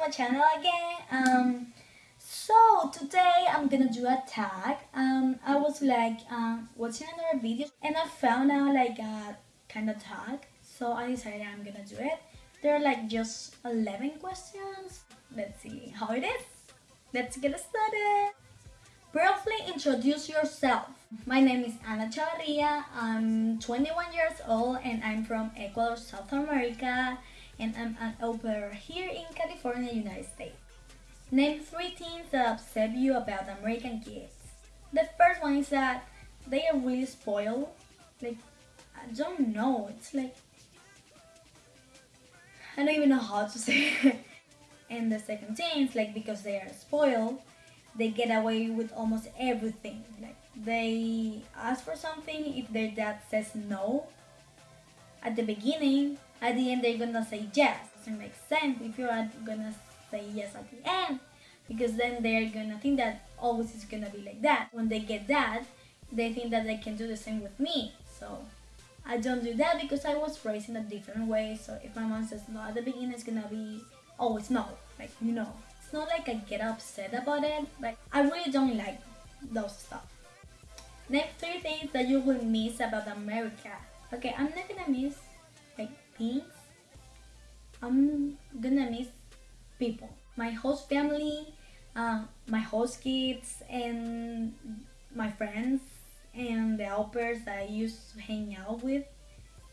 my channel again. Um, so today I'm gonna do a tag. Um, I was like um, watching another video and I found out like a kind of tag. So I decided I'm gonna do it. There are like just 11 questions. Let's see how it is. Let's get started. Briefly introduce yourself. My name is Ana Chavarria. I'm 21 years old and I'm from Ecuador, South America. And I'm an au pair here in California, United States. Name three things that upset you about American kids. The first one is that they are really spoiled. Like, I don't know. It's like, I don't even know how to say it. And the second thing is like because they are spoiled, they get away with almost everything. Like they ask for something, if their dad says no at the beginning, at the end they're gonna say yes. Doesn't make sense if you're gonna say yes at the end, because then they're gonna think that always is gonna be like that. When they get that, they think that they can do the same with me. So I don't do that because I was raised in a different way. So if my mom says no at the beginning, it's gonna be always no. Like you know, it's not like I get upset about it. Like I really don't like those stuff. Name three things that you will miss about America. Okay, I'm not gonna miss things. I'm gonna miss people. My host family, uh, my host kids, and my friends, and the helpers that I used to hang out with.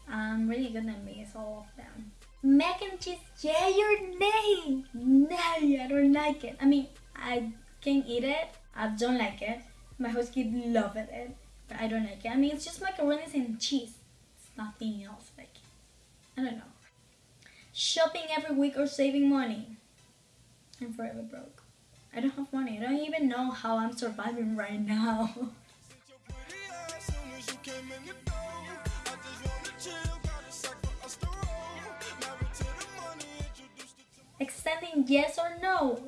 I'm really gonna miss all of them. Mac and cheese, yeah, your name. No, I don't like it. I mean, I can eat it. I don't like it. My host kid love it, but I don't like it. I mean, it's just macaroni and cheese. It's nothing else. Like, I don't know. Shopping every week or saving money. I'm forever broke. I don't have money. I don't even know how I'm surviving right now. Extending yes or no?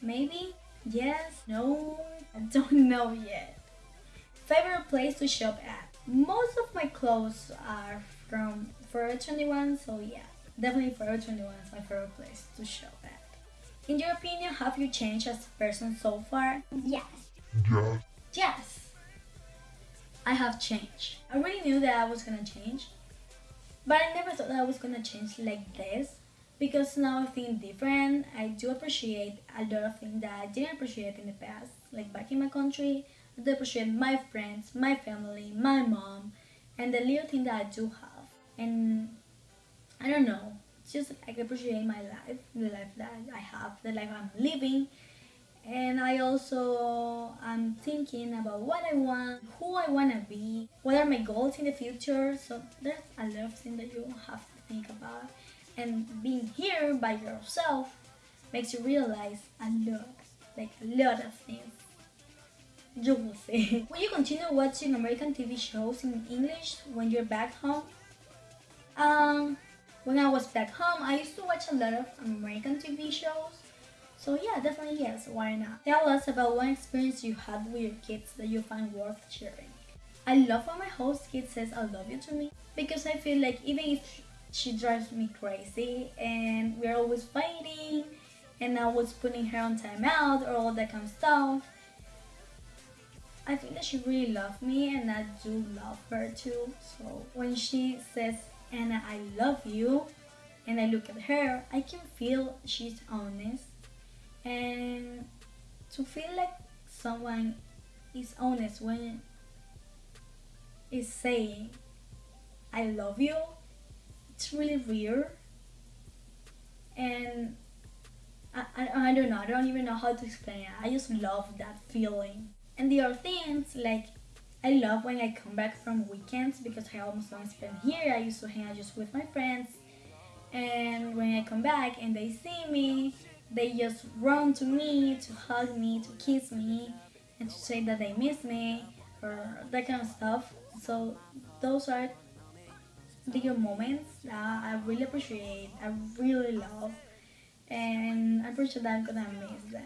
Maybe? Yes? No? I don't know yet. Favorite place to shop at? Most of my clothes are from Forever 21, so yeah, definitely Forever 21 is my favorite place to shop at. In your opinion, have you changed as a person so far? Yes. Yes. Yes. I have changed. I really knew that I was gonna change, but I never thought that I was gonna change like this because now I think different. I do appreciate a lot of things that I didn't appreciate in the past. Like back in my country, I do appreciate my friends, my family, my mom, and the little thing that I do have. And I don't know, it's just I appreciate my life, the life that I have, the life I'm living. And I also am thinking about what I want, who I want to be, what are my goals in the future. So there's a lot of things that you have to think about and being here by yourself makes you realize a lot, like a lot of things. You will see. Will you continue watching American TV shows in English when you're back home? When I was back home, I used to watch a lot of American TV shows. So yeah, definitely yes, why not? Tell us about one experience you had with your kids that you find worth sharing. I love when my host kid says I love you to me because I feel like even if she drives me crazy and we're always fighting and I was putting her on timeout or all that kind of stuff. I think that she really loves me and I do love her too. So when she says, Anna, I love you, and I look at her, I can feel she's honest. And to feel like someone is honest when is saying, I love you, it's really weird. And I, I, I don't know I don't even know how to explain it. I just love that feeling. And the other things like I love when I come back from weekends because I almost don't spend here. I used to hang out just with my friends. And when I come back and they see me they just run to me to hug me to kiss me and to say that they miss me or that kind of stuff. So those are little moments that I really appreciate, I really love, and pretty sure that I'm gonna miss them.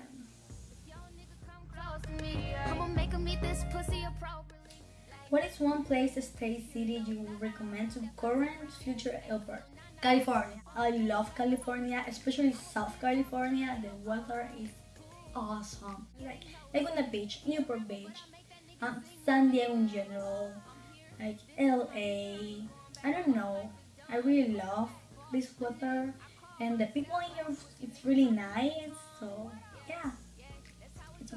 What is one place, state, city you would recommend to current future helper? California. I love California, especially South California. The weather is awesome. Like, the beach, Newport Beach, um, San Diego in general, like LA. I don't know. I really love this weather, and the people here it's really nice. So yeah.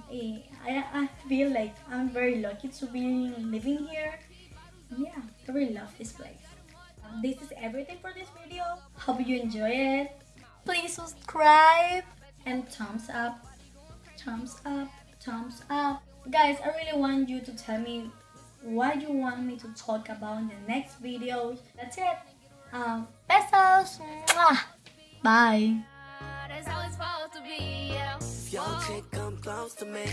I I feel like I'm very lucky to be living here. Yeah, I really love this place. Um, this is everything for this video. Hope you enjoy it. Please subscribe and thumbs up thumbs up, thumbs up. Guys, I really want you to tell me what you want me to talk about in the next videos. That's it. Um, besos. Mwah. Bye. Close to me,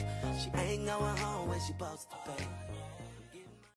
she ain't going home when she supposed to be.